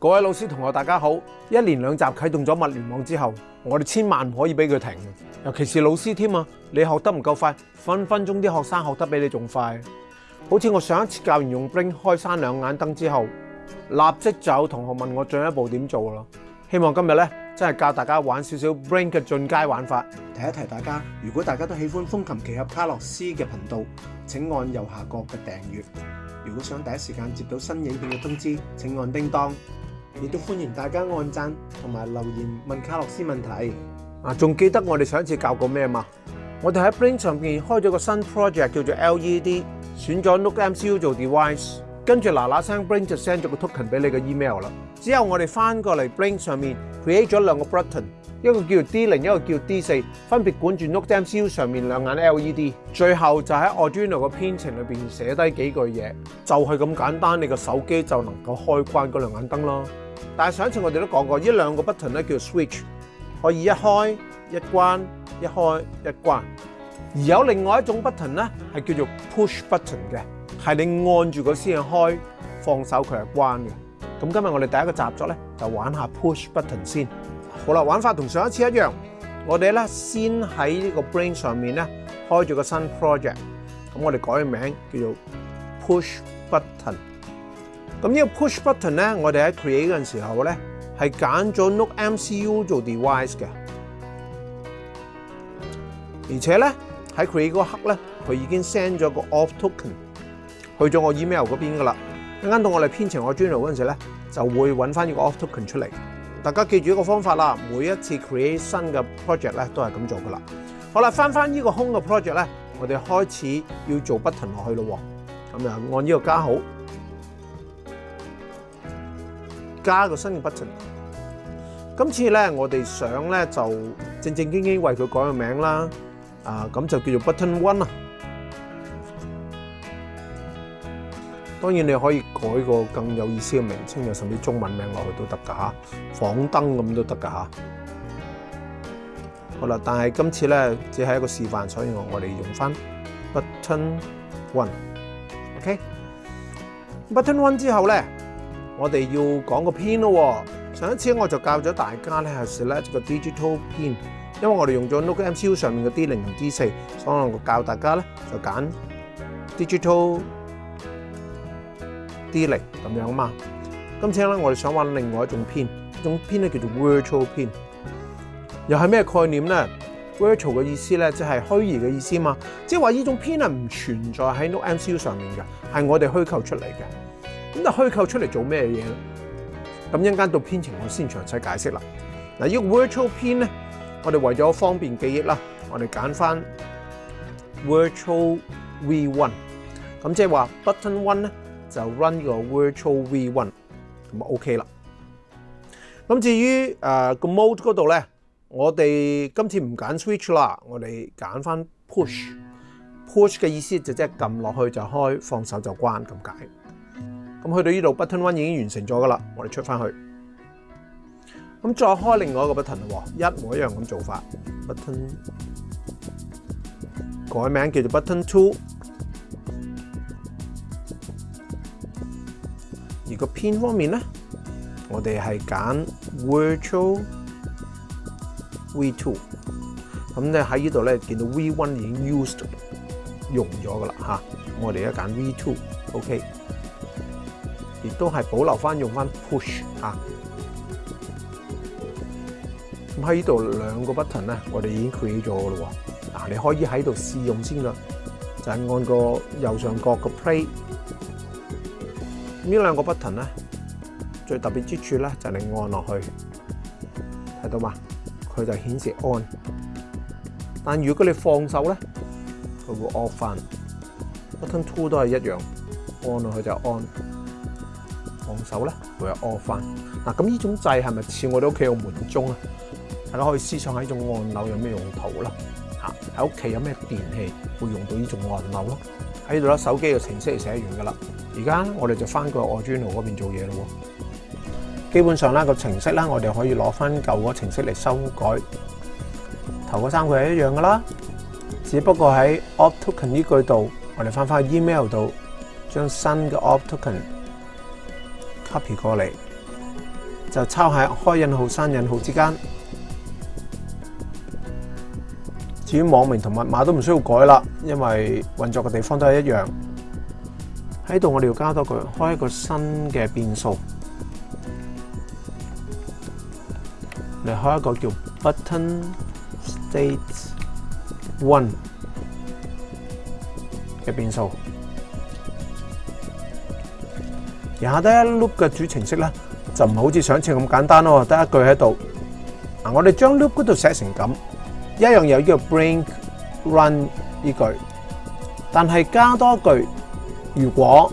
各位老师同学，大家好！一连两集启动咗物联网之后，我哋千万唔可以俾佢停，尤其是老师添啊！你学得唔够快，分分钟啲学生学得比你仲快。好似我上一次教完用 Bring 开山两眼灯之后，立即就有同学问我进一步点做咯。希望今日咧真系教大家玩少少 b r i n g 嘅进阶玩法。提一提大家，如果大家都喜欢风琴奇侠卡洛斯嘅频道，请按右下角嘅订阅。如果想第一时间接到新影片嘅通知，请按叮当。亦都歡迎大家按讚同埋留言問卡洛斯問題。啊，仲記得我哋上一次教過咩嘛？我哋喺 Brin 上面開咗個新 project，叫做 LED，選咗 n t e MCU 做 device，跟住嗱嗱聲 Brin 就 send 咗個 token 俾你個 email 啦。之後我哋翻過嚟 Brin 上面 create 咗兩個 button，一個叫 D 零，一個叫 D 四，分別管住 n t e MCU 上面兩眼 LED。最後就喺 Arduino 個編程裏边寫低幾句嘢，就係咁簡單，你個手機就能夠開關嗰兩眼燈咯。但係上一次我哋都講過，呢兩個 button 咧叫 switch，可以一開一關一開一關；而有另外一種 button 咧係叫做 push button 嘅，係你按住佢先開，放手佢係關嘅。咁今日我哋第一個習作咧就玩下 push button 先。好啦，玩法同上一次一樣，我哋咧先喺呢個 brain 上面咧開咗個新 project，咁我哋改名叫做 push button。咁呢個 push button 咧，我哋喺 create 嗰陣時候咧，係揀咗 n o t e MCU 做 device 嘅，而且咧喺 create 嗰刻咧，佢已經 send 咗個 off token 去咗我 email 嗰邊噶啦。一間到我哋編程我 j r n u i n o 嗰陣時咧，就會揾翻呢個 off token 出嚟。大家記住呢個方法啦，每一次 create 新嘅 project 咧，都係咁做噶啦。好啦，翻翻呢個空嘅 project 咧，我哋開始要做 button 落去咯。咁就按呢個加號。加个新嘅 button。今次咧，我哋想咧就正正经经为佢改个名啦。啊，咁就叫做 button one 啊。当然你可以改个更有意思嘅名称，又甚至中文名落去都得噶吓。防灯咁都得噶吓。好啦，但系今次咧只系一个示范，所以我我哋用翻 button one。OK，button one 之后咧。我哋要講個 PIN 咯喎，上一次我就教咗大家咧，係 select 個 digital PIN，因為我哋用咗 Note MCU 上面嘅 D 零同 D 四，所以我教大家咧就揀 digital D 零咁樣嘛。今次咧我哋想揾另外一種 PIN，一種 PIN 咧叫做 virtual PIN，又係咩概念咧？virtual 嘅意思咧即係虛擬嘅意思嘛，即係話呢種 PIN 唔存在喺 Note MCU 上面嘅，係我哋虛構出嚟嘅。咁就虛構出嚟做咩嘢咧？咁一間到編程，我先詳細解釋啦。嗱，依個 virtual 編咧，我哋為咗方便記憶啦，我哋揀翻 virtual V one。咁即係話 button one 咧，就 run 個 virtual V one。咁啊 OK 啦。咁至於誒個 mode 嗰度咧，我哋今次唔揀 switch 啦，我哋揀翻 push。push 嘅意思就即係撳落去就開，放手就關咁解。咁去到呢度，button one 已經完成咗噶啦，我哋出翻去。咁再開另外一個 button 喎，一模一樣咁做法。button 改名叫做 button two。而個編方面咧，我哋係揀 virtual v two。咁咧喺呢度咧，見到 v one 已經 used 用咗噶啦嚇，我哋一揀 v two，ok。亦都係保留翻用翻 push 啊！咁喺呢度兩個 button 咧，我哋已經 create 咗咯喎。嗱，你可以喺度試用先啦，就係按個右上角個 play。呢兩個 button 咧，最特別之處咧就係按落去，睇到嘛？佢就顯示 on。但如果你放手咧，佢會 off 翻。Button two 都係一樣，按落去就 on。手咧會 off 翻嗱，咁呢種掣係咪似我哋屋企個門鐘啊？大家可以思想下呢種按鈕有咩用途啦？嚇，喺屋企有咩電器會用到呢種按鈕咯？喺度啦，手機嘅程式嚟寫完噶啦，而家我哋就翻個 Arduino 嗰邊做嘢咯。基本上啦，個程式啦，我哋可以攞翻舊個程式嚟修改。頭嗰三個係一樣噶啦，只不過喺 o p t Token 呢句度，我哋翻翻 email 度，將新嘅 o p t Token。copy 過嚟就抄喺開引號、刪引號之間。至於網名同密碼都唔需要改啦，因為運作嘅地方都係一樣。喺度我哋要加多句，開一個新嘅變數嚟開一個叫 button state one 嘅變數。也得一 loop 嘅主程式咧，就唔好似上次咁簡單咯，得一句喺度。嗱，我哋將 loop 嗰度寫成咁，一樣有呢個 b r i n g run 依句，但係加多句如果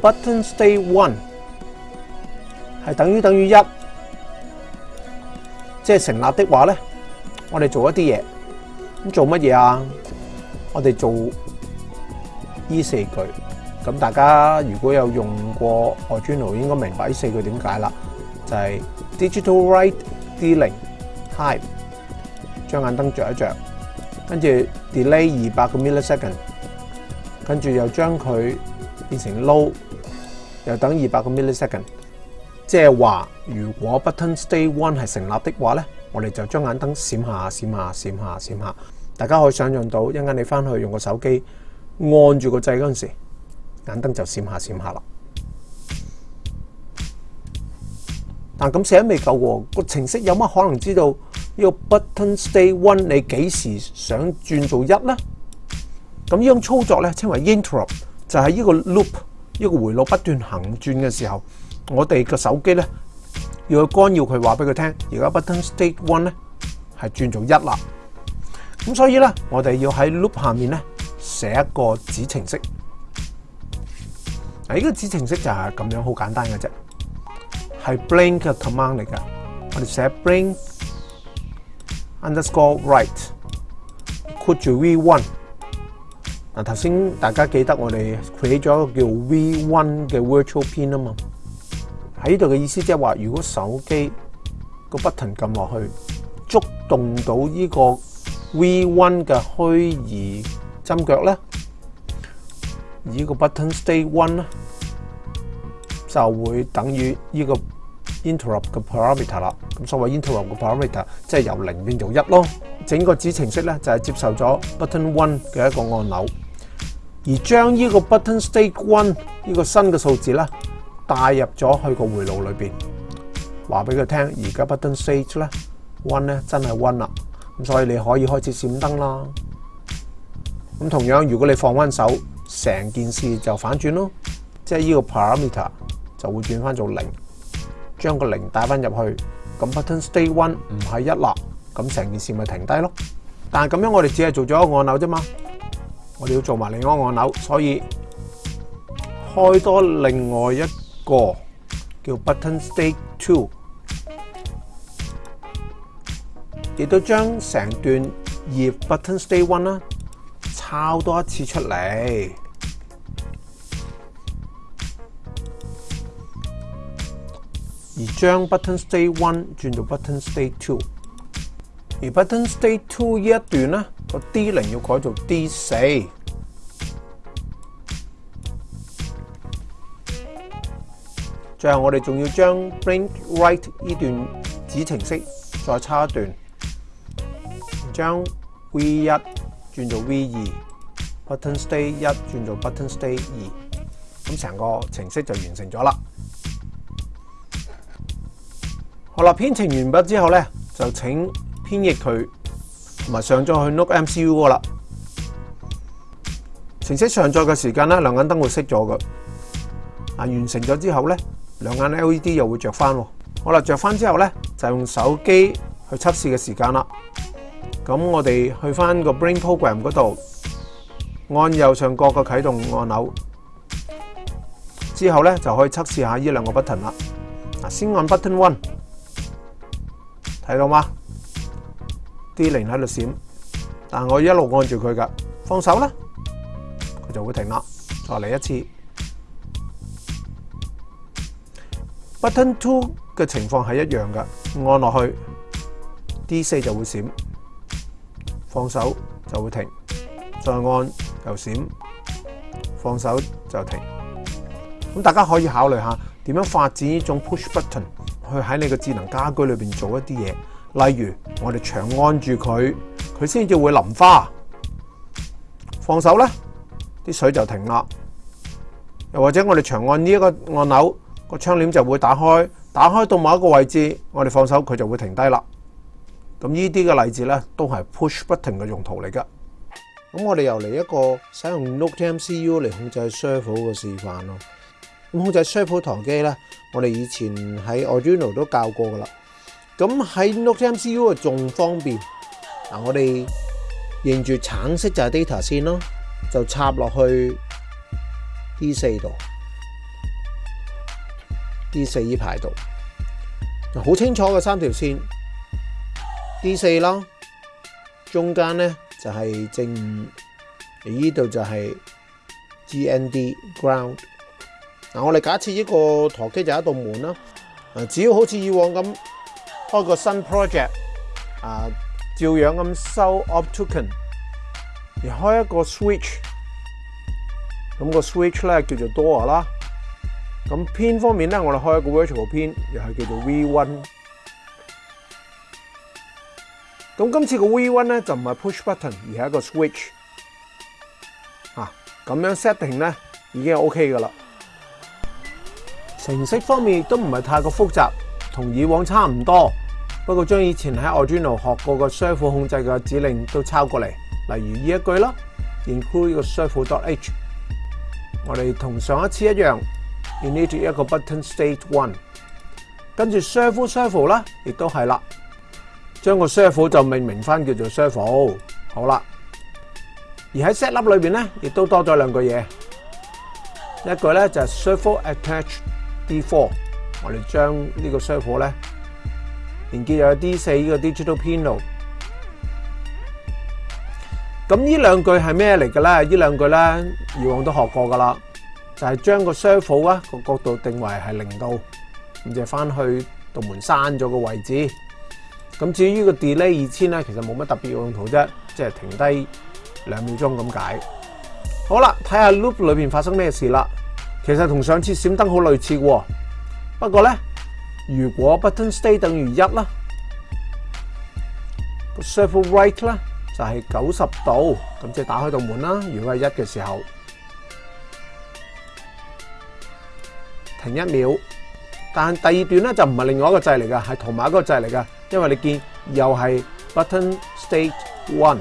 button s t a y one 係等於等於一，即係成立的話咧，我哋做一啲嘢。咁做乜嘢啊？我哋做依四句。咁大家如果有用過外 n o 應該明白呢四句點解啦。就係 digital write D 零 high，將眼燈著一著，跟住 delay 二百個 millisecond，跟住又將佢變成 low，又等二百個 millisecond。即係話，如果 button stay one 係成立的話咧，我哋就將眼燈閃下閃下閃下閃下。大家可以想象到，一間你翻去用個手機按住個掣嗰陣時。眼灯就閃下閃下啦，但咁寫未夠喎。個程式有乜可能知道呢個 button state one 你幾時想轉做一呢？咁呢種操作咧稱為 interrupt，就係呢個 loop，呢個回路不斷行轉嘅時候，我哋個手機咧要去干扰佢話俾佢聽，而家 button state one 咧係轉做一啦。咁所以咧，我哋要喺 loop 下面咧寫一個子程式。嗱，依個子程式就係咁樣，好簡單嘅啫。係 b l i n k 嘅 command 嚟㗎。我哋寫 b l i n k underscore write t 住 V1。嗱，頭先大家記得我哋 create 咗一個叫 V1 嘅 virtual pin 啊嘛。喺呢度嘅意思即係話，如果手機個 button 撳落去，觸動到呢個 V1 嘅虛擬針腳咧。呢個 button state one 咧就會等於呢個 interrupt 嘅 parameter 啦。咁所謂 interrupt 嘅 parameter 即係由零變做一咯。整個子程式咧就係接受咗 button one 嘅一個按钮，而將呢個 button state one 呢個新嘅數字咧帶入咗去個回路裏边，話俾佢聽而家 button state 咧 one 咧真係 one 啦。咁所以你可以開始閃燈啦。咁同樣如果你放翻手。成件事就反轉咯，即係呢個 parameter 就會轉翻做零，將個零帶翻入去，咁 button state one 唔係一落，咁成件事咪停低咯。但係咁樣我哋只係做咗一個按鈕啫嘛，我哋要做埋另一個按鈕，所以開多另外一個叫 button state two，亦都將成段以 button state one 啦。抄多一次出嚟，而將 button state one 轉做 button state two，而 button state two 呢一段咧，個 D 零要改做 D 四。最後我哋仲要將 blink white 段紫程式再抄一段，將 V 一。转做 V 二，button state 一转做 button state 二，咁成个程式就完成咗啦。好啦，编程完毕之后咧，就请编译佢，同埋上载去 Note MCU 个啦。程式上载嘅时间咧，两眼灯会熄咗嘅。啊，完成咗之后咧，两眼 LED 又会着翻。好啦，着翻之后咧，就用手机去测试嘅时间啦。咁我哋去翻個 Brain Program 嗰度，按右上角個啟動按鈕，之後咧就可以測試下 u 兩個 o n 啦。先按 Button One，睇到吗？d 零喺度閃，但我一路按住佢噶，放手咧，佢就會停啦。再嚟一次，Button Two 嘅情況係一樣噶，按落去 D 四就會閃。放手就會停，再按又閃，放手就停。咁大家可以考慮下點樣發展呢種 push button 去喺你個智能家居裏边做一啲嘢，例如我哋長按住佢，佢先至會淋花；放手咧，啲水就停啦。又或者我哋長按呢一個按钮，個窗簾就會打開，打開到某一個位置，我哋放手佢就會停低啦。咁呢啲嘅例子咧，都系 push 不停嘅用途嚟噶。咁我哋又嚟一个使用 Note M C U 嚟控制 shaper 嘅示范咯。咁控制 shaper 糖机咧，我哋以前喺 Arduino 都教过噶啦。咁喺 Note M C U 仲方便。嗱，我哋认住橙色就系 data 线咯，就插落去 D 四度、D 四依排度，好清楚嘅三条线。D 四咯，中间咧就系正，依度就系 GND ground。嗱，我哋假设呢个陀机就系一道门啦。啊，只要好似以往咁开个新 project，啊，照样咁收 up token，而开一个 switch，咁个 switch 咧叫做 door 啦。咁 pin 方面咧，我哋开一个 virtual pin，又系叫做 V one。咁今次個 V1 咧就唔係 push button，而係一個 switch。啊。咁樣 setting 咧已經 OK 噶啦。程式方面都唔係太過複雜，同以往差唔多。不過將以前喺 Arduino 學過個 servo 控制嘅指令都抄過嚟，例如呢一句啦 i n c l u d e servo.h。我哋同上一次一樣，init 一個 button state one，跟住 servo servo 啦，亦都係啦。将个 s u r f a e 就命名翻叫做 s u r f a e 好啦。而喺 set 粒里边咧，亦都多咗两句嘢。一句咧就系 s u r f a e attach D4，我哋将呢个 s u r f a e 咧连接有 D 四个 digital pino。咁呢两句系咩嚟嘅咧？呢两句咧，以往都学过噶啦，就系将个 s u r f a e 啊个角度定为系零度，咁就翻去道门闩咗个位置。咁至於個 delay 二千咧，其實冇乜特別用途啫，即係停低兩秒鐘咁解。好啦，睇下 loop 裏面發生咩事啦。其實同上次閃燈好類似喎，不過咧，如果 button s t a y 等於一啦，個 server i g h t 咧就係九十度咁，即係打開道門啦。如果係一嘅時候停一秒，但第二段咧就唔係另外一個掣嚟嘅，係同埋一個掣嚟嘅。因為你見又係 button state one，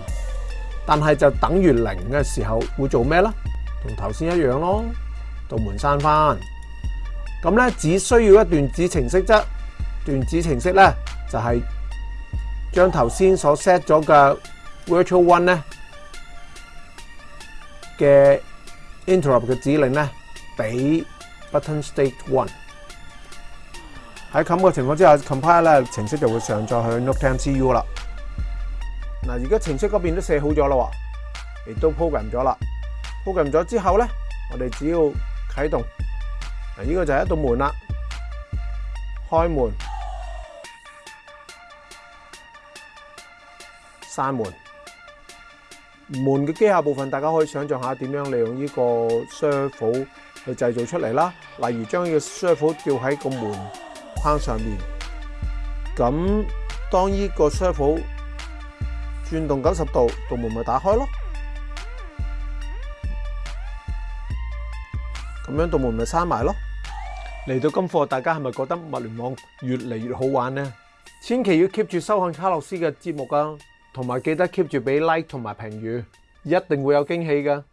但係就等於零嘅時候會做咩咧？同頭先一樣咯，道門閂翻。咁咧只需要一段子程式啫，段子程式咧就係將頭先所 set 咗嘅 virtual one 咧嘅 interrupt 嘅指令咧，俾 button state one。喺冚嘅情況之下，compile 咧程式就會上載去 Note 10 CU 啦。嗱，而家程式嗰邊都寫好咗啦，亦都 program 咗啦。program 咗之後咧，我哋只要啟動嗱，呢個就係一道門啦。開門、閂門，門嘅機械部分，大家可以想像下點樣利用呢個 s 雙 e 去製造出嚟啦。例如將呢個 s 雙 e 吊喺個門。撑上面咁，当呢个车府转动九十度，度门咪打开咯。咁样道门咪闩埋咯。嚟到今课，大家系咪觉得物联网越嚟越好玩呢？千祈要 keep 住收看卡洛斯嘅节目啊，同埋记得 keep 住俾 like 同埋评语，一定会有惊喜噶。